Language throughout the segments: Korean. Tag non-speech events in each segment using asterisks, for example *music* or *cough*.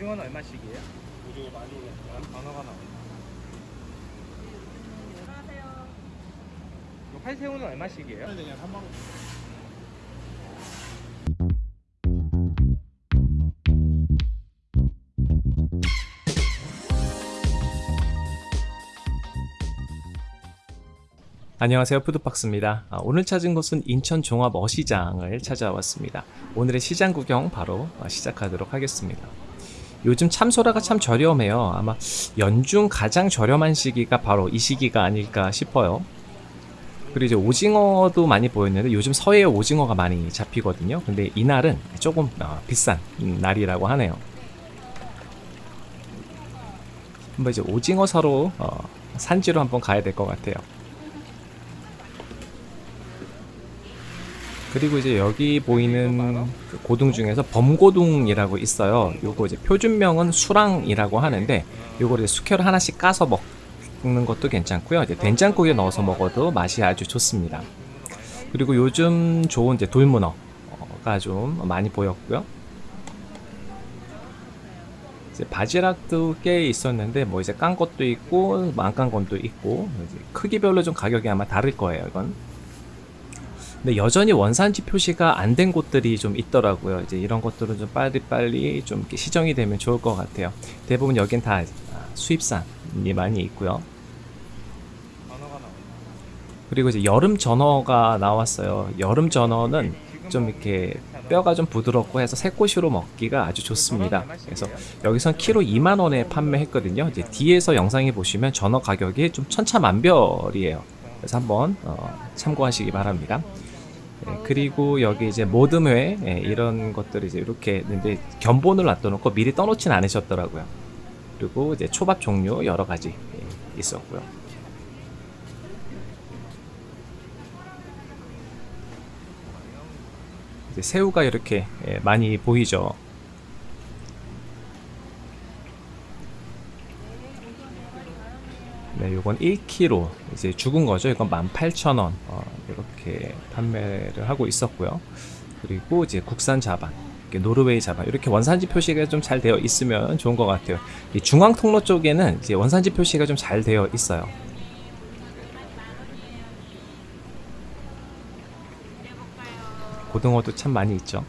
오징어는 얼마씩이에요? 오징어 많이 올랐어. 단어가 나와. 안녕하세요. 이거 활새우는 얼마씩이에요? 그냥 3만 원. 안녕하세요 푸드박스입니다 아, 오늘 찾은 곳은 인천 종합 어시장을 찾아왔습니다 오늘의 시장 구경 바로 아, 시작하도록 하겠습니다 요즘 참소라가 참 저렴해요. 아마 연중 가장 저렴한 시기가 바로 이 시기가 아닐까 싶어요. 그리고 이제 오징어도 많이 보였는데 요즘 서해에 오징어가 많이 잡히거든요. 근데 이날은 조금 어, 비싼 음, 날이라고 하네요. 한번 이제 오징어 사러 어, 산지로 한번 가야 될 것 같아요 그리고 이제 여기 보이는 그 고등 중에서 범고등이라고 있어요. 요거 이제 표준명은 수랑이라고 하는데 요거를 숙회로 하나씩 까서 먹는 것도 괜찮고요. 이제 된장국에 넣어서 먹어도 맛이 아주 좋습니다. 그리고 요즘 좋은 이제 돌문어가 좀 많이 보였고요. 이제 바지락도 꽤 있었는데 뭐 이제 깐 것도 있고 안 깐 것도 있고 크기별로 좀 가격이 아마 다를 거예요. 이건. 근데 여전히 원산지 표시가 안 된 곳들이 좀 있더라고요. 이제 이런 것들은 좀 빨리빨리 좀 시정이 되면 좋을 것 같아요. 대부분 여긴 다 수입산이 많이 있고요. 그리고 이제 여름 전어가 나왔어요. 여름 전어는 좀 이렇게 뼈가 좀 부드럽고 해서 새꼬시로 먹기가 아주 좋습니다. 그래서 여기선 키로 2만 원에 판매했거든요. 이제 뒤에서 영상에 보시면 전어 가격이 좀 천차만별이에요. 그래서 한번 어, 참고하시기 바랍니다. 예, 그리고 여기 이제 모듬회 예, 이런 것들이 이제 이렇게 있는데 견본을 놔둬놓고 미리 떠놓진 않으셨더라고요. 그리고 이제 초밥 종류 여러 가지 예, 있었고요. 이제 새우가 이렇게 예, 많이 보이죠. 네, 요건 1kg 이제 죽은 거죠. 이건 18,000원 어, 이렇게 판매를 하고 있었고요. 그리고 이제 국산 자반, 노르웨이 자반 이렇게 원산지 표시가 좀 잘 되어 있으면 좋은 것 같아요. 이 중앙 통로 쪽에는 이제 원산지 표시가 좀 잘 되어 있어요. 고등어도 참 많이 있죠.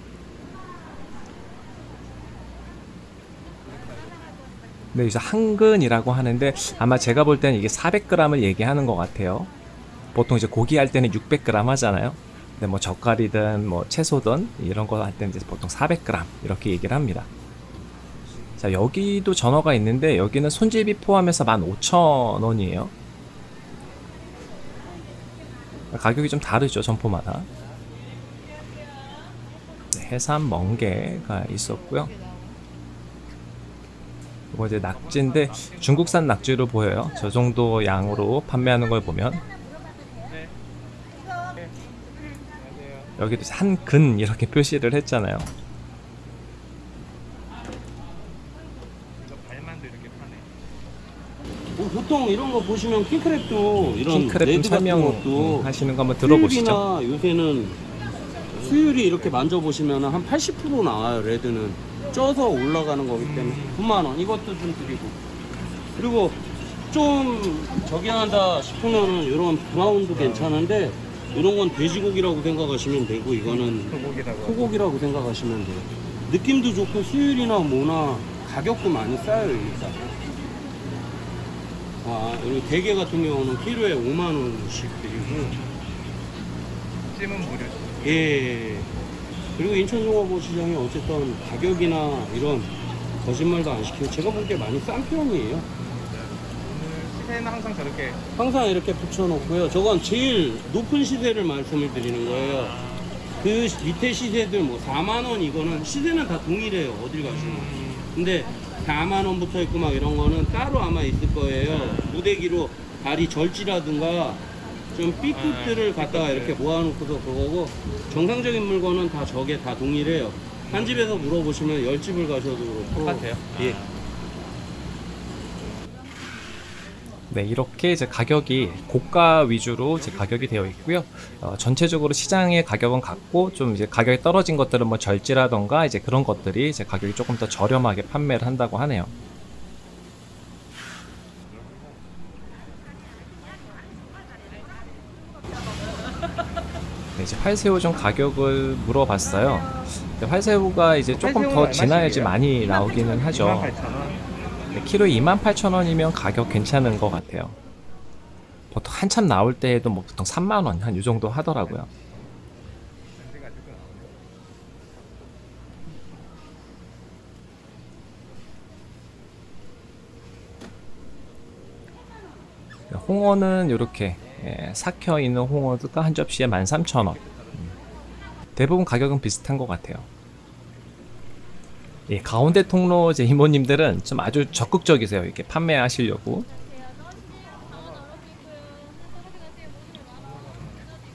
네, 이제 한근이라고 하는데 아마 제가 볼 때는 이게 400g을 얘기하는 것 같아요. 보통 이제 고기 할 때는 600g 하잖아요. 근데 뭐 젓갈이든 뭐 채소든 이런 거 할 때는 이제 보통 400g 이렇게 얘기를 합니다. 자, 여기도 전어가 있는데 여기는 손질비 포함해서 15,000원이에요. 가격이 좀 다르죠, 점포마다. 네, 해삼 멍게가 있었고요. 이거 이제 낙지인데 중국산 낙지로 보여요. 저 정도 양으로 판매하는 걸 보면. 여기도 한근 이렇게 *laughs* 표시를 했잖아요. 뭐 보통 이런 거 보시면 킹크랩도 이런 킹크랩 설명 것도 음, 하시는 거 한번 들어보시죠. 요새는 수율이 이렇게 만져보시면 한 80% 나와요 레드는 쪄서 올라가는 거기 때문에 9만 원 이것도 좀 드리고 그리고 좀 저기 한다 싶으면은 이런 브라운도 괜찮은데 이런 건 돼지고기라고 생각하시면 되고 이거는 소고기라고. 소고기라고 생각하시면 돼요. 느낌도 좋고 수율이나 뭐나 가격도 많이 싸요 일단. 아 그리고 대게 같은 경우는 키로에 5만 원씩 드리고 찜은 무료죠. 예. 그리고 인천종합시장이 어쨌든 가격이나 이런 거짓말도 안 시키고 제가 보기에 많이 싼 편이에요. 시세는 항상 저렇게 항상 이렇게 붙여놓고요. 저건 제일 높은 시세를 말씀을 드리는 거예요. 그 밑에 시세들 뭐 4만 원 이거는 시세는 다 동일해요. 어딜 가시면. 근데 4만 원부터 있고 막 이런 거는 따로 아마 있을 거예요. 무대기로 다리 절지라든가 좀 B급들을 갖다가 이렇게 모아놓고서 그거고 정상적인 물건은 다 저게 다 동일해요. 한 집에서 물어보시면 열 집을 가셔도 그렇고 똑같아요. 예. 네, 이렇게 이제 가격이 고가 위주로 이제 가격이 되어 있고요. 어, 전체적으로 시장의 가격은 같고 좀 이제 가격이 떨어진 것들은 뭐 절지라던가 이제 그런 것들이 이제 가격이 조금 더 저렴하게 판매를 한다고 하네요. 네, 이제 활새우 좀 가격을 물어봤어요. 활새우가 이제 조금 더? 지나야지 많이 나오기는 하죠. 28,000원. 네, 키로에 28,000원이면 가격 괜찮은 것 같아요. 보통 한참 나올 때에도 뭐 보통 3만원 한 이 정도 하더라고요. 홍어는 이렇게 예, 삭혀 있는 홍어가 한 접시에 13,000원. 음. 대부분 가격은 비슷한 것 같아요. 예, 가운데 통로 제 이모님들은 좀 아주 적극적이세요. 이렇게 판매하시려고.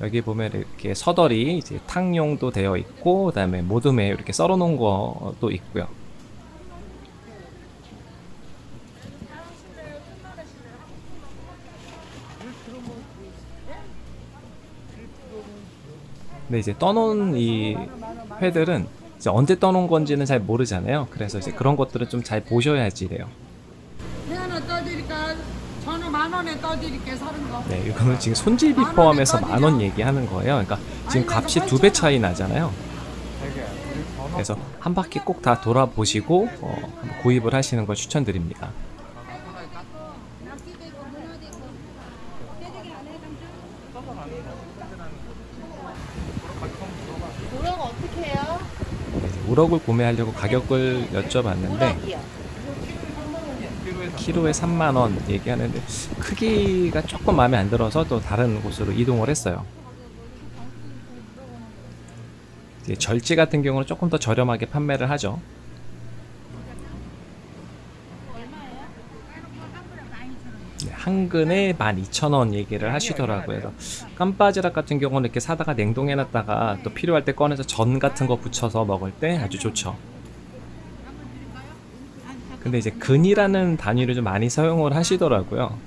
여기 보면 이렇게 서덜이 이제 탕용도 되어 있고, 그 다음에 모둠에 이렇게 썰어 놓은 것도 있고요. 근데 이제 떠놓은 이 회들은 이제 언제 떠놓은 건지는 잘 모르잖아요. 그래서 이제 그런 것들은 좀 잘 보셔야지 돼요. 네 하나 떠드릴까? 전어 만 원에 떠드릴게 사는 거. 네, 이거는 지금 손질비 포함해서 만 원 얘기하는 거예요. 그러니까 지금 값이 두 배 차이 나잖아요. 그래서 한 바퀴 꼭 다 돌아보시고 어, 구입을 하시는 걸 추천드립니다. 우럭 어떻게 해요? 네, 이제 우럭을 구매하려고 가격을 여쭤봤는데. 키로에 키로에 3만 원 얘기하는데 크기가 조금 마음에 안 들어서 또 다른 곳으로 이동을 했어요. 절지 같은 경우는 조금 더 저렴하게 판매를 하죠. 한 근에 12,000원 얘기를 하시더라고요. 그래서 깜바지락 같은 경우는 이렇게 사다가 냉동해놨다가 또 필요할 때 꺼내서 전 같은 거 부쳐서 먹을 때 아주 좋죠. 근데 이제 근이라는 단위를 좀 많이 사용을 하시더라고요.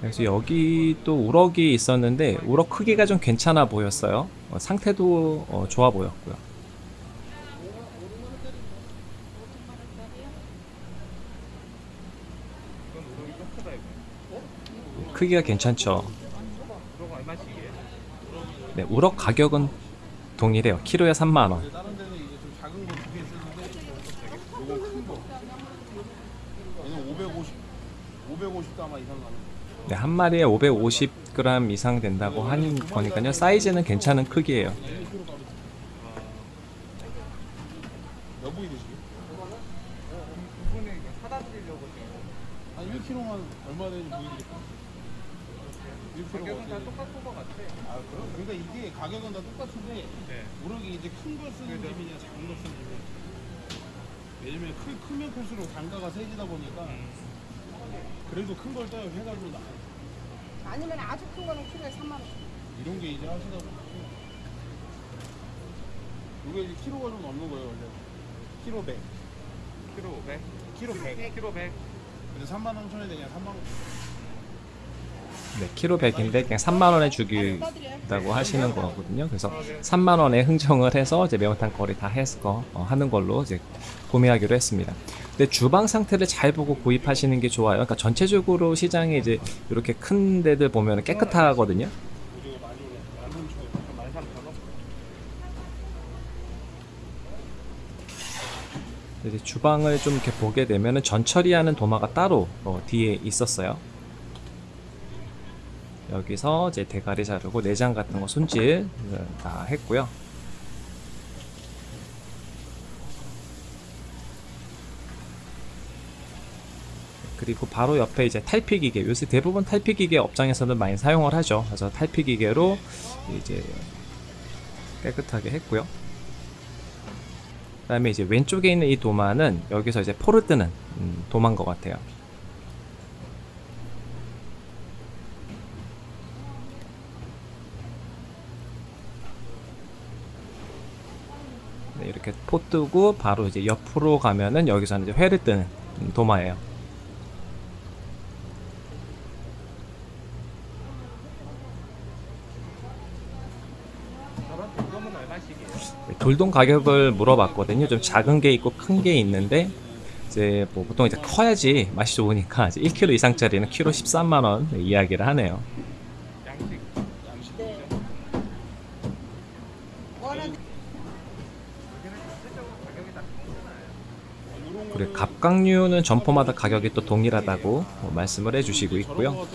그래서 여기 또 우럭이 있었는데 우럭 크기가 좀 괜찮아 보였어요. 어, 상태도 어, 좋아 보였고요. 이건 우럭이 좀 크다 이거. 크기가 괜찮죠. 네, 우럭 가격은 동일해요. 키로에 3만 원. 다른 데는 이제 좀 작은 거두개 쓰는데 요거 큰 거. 얘는 550, 550도 아마 이상 가는 거. 네, 한 마리에 550g 이상 된다고 하는 거니까요. 사이즈는 괜찮은 크기예요. 한 1kg만 얼마 되는지 보여드릴까? 1kg 가격은 다? 똑같은 것 같아. 아, 그럼? 그러니까 이게 가격은 다 똑같은데 네. 우럭이 이제 큰 걸 쓰는 그죠. 집이냐 작은 걸 쓰는 집이냐 왜냐면 크, 크면 클수록 단가가 세지다 보니까 그래도 큰 걸 떠요 해가지고 나 아니면 아주 큰 거는 키로에 3만 원. 이런 게 이제 하시다 보니까 이게 이제 키로가 좀 넘는 거예요 원래 키로 100 키로 500. 키로 100 키로 100. 근데 3만 3천에 되냐 3만 원 네, 키로 100인데 그냥 3만 원에 주기다고 하시는 거거든요. 그래서 3만 원에 흥정을 해서 이제 매운탕 거리 다 해서 어, 하는 걸로 이제 구매하기로 했습니다. 근데 주방 상태를 잘 보고 구입하시는 게 좋아요. 그러니까 전체적으로 시장에 이제 이렇게 큰 데들 보면 깨끗하거든요. 우리가 많이 올라 13,000원 13,000원. 이제 주방을 좀 이렇게 보게 되면은 전처리하는 도마가 따로 어, 뒤에 있었어요. 여기서 이제 대가리 자르고 내장 같은 거 손질 어, 다 했고요. 그리고 바로 옆에 이제 탈피 기계. 요새 대부분 탈피 기계 업장에서는 많이 사용을 하죠. 그래서 탈피 기계로 이제 깨끗하게 했고요. 그 다음에 이제 왼쪽에 있는 이 도마는 여기서 이제 포를 뜨는 음, 도마인 것 같아요. 네, 이렇게 포 뜨고 바로 이제 옆으로 가면은 여기서는 이제 회를 뜨는 음, 도마예요. 돌돔 가격을 물어봤거든요. 좀 작은 게 있고 큰 게 있는데 이제 뭐 보통 이제 커야지 맛이 좋으니까 이제 1kg 이상짜리는 키로 13만 원 이야기를 하네요. 양식 네. 원하는 여기는 전체적으로 가격이 다 똑같잖아요. 그리고 갑각류는 점포마다 가격이 또 동일하다고 뭐 말씀을 해주시고 있고요.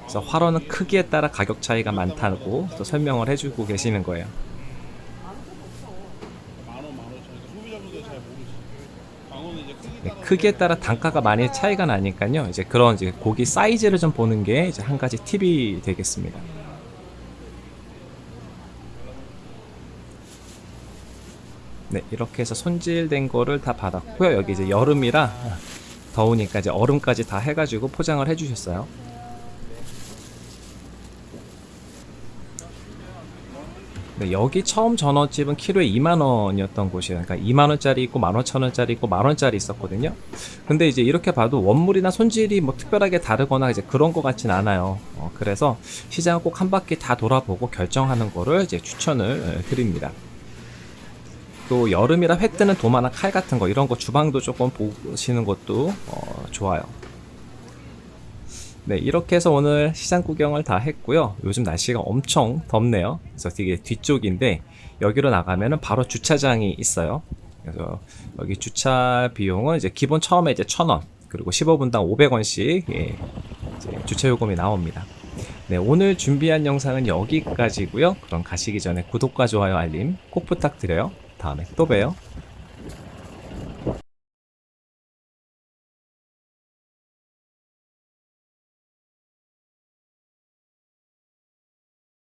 그래서 활어는 크기에 따라 가격 차이가 많다고 또 설명을 해주고 계시는 거예요. 네, 크기에 따라 단가가 많이 차이가 나니까요. 이제 그런 이제 고기 사이즈를 좀 보는 게 이제 한 가지 팁이 되겠습니다. 네, 이렇게 해서 손질된 거를 다 받았고요. 여기 이제 여름이라 더우니까 이제 얼음까지 다 해가지고 포장을 해주셨어요. 네, 여기 처음 전어집은 키로에 2만 원이었던 곳이에요. 그러니까 2만 원짜리 있고 15,000원짜리 있고 만 원짜리 있었거든요. 근데 이제 이렇게 봐도 원물이나 손질이 뭐 특별하게 다르거나 이제 그런 것 같진 않아요. 어, 그래서 시장을 꼭 한 바퀴 다 돌아보고 결정하는 거를 이제 추천을 에, 드립니다. 또 여름이라 회 뜨는 도마나 칼 같은 거 이런 거 주방도 조금 보시는 것도 어, 좋아요. 네, 이렇게 해서 오늘 시장 구경을 다 했고요. 요즘 날씨가 엄청 덥네요. 그래서 되게 뒤쪽인데 여기로 나가면은 바로 주차장이 있어요. 그래서 여기 주차 비용은 이제 기본 처음에 이제 1,000원, 그리고 15분당 500원씩 예, 주차 요금이 나옵니다. 네, 오늘 준비한 영상은 여기까지고요. 그럼 가시기 전에 구독과 좋아요, 알림 꼭 부탁드려요. 다음에 또 봬요.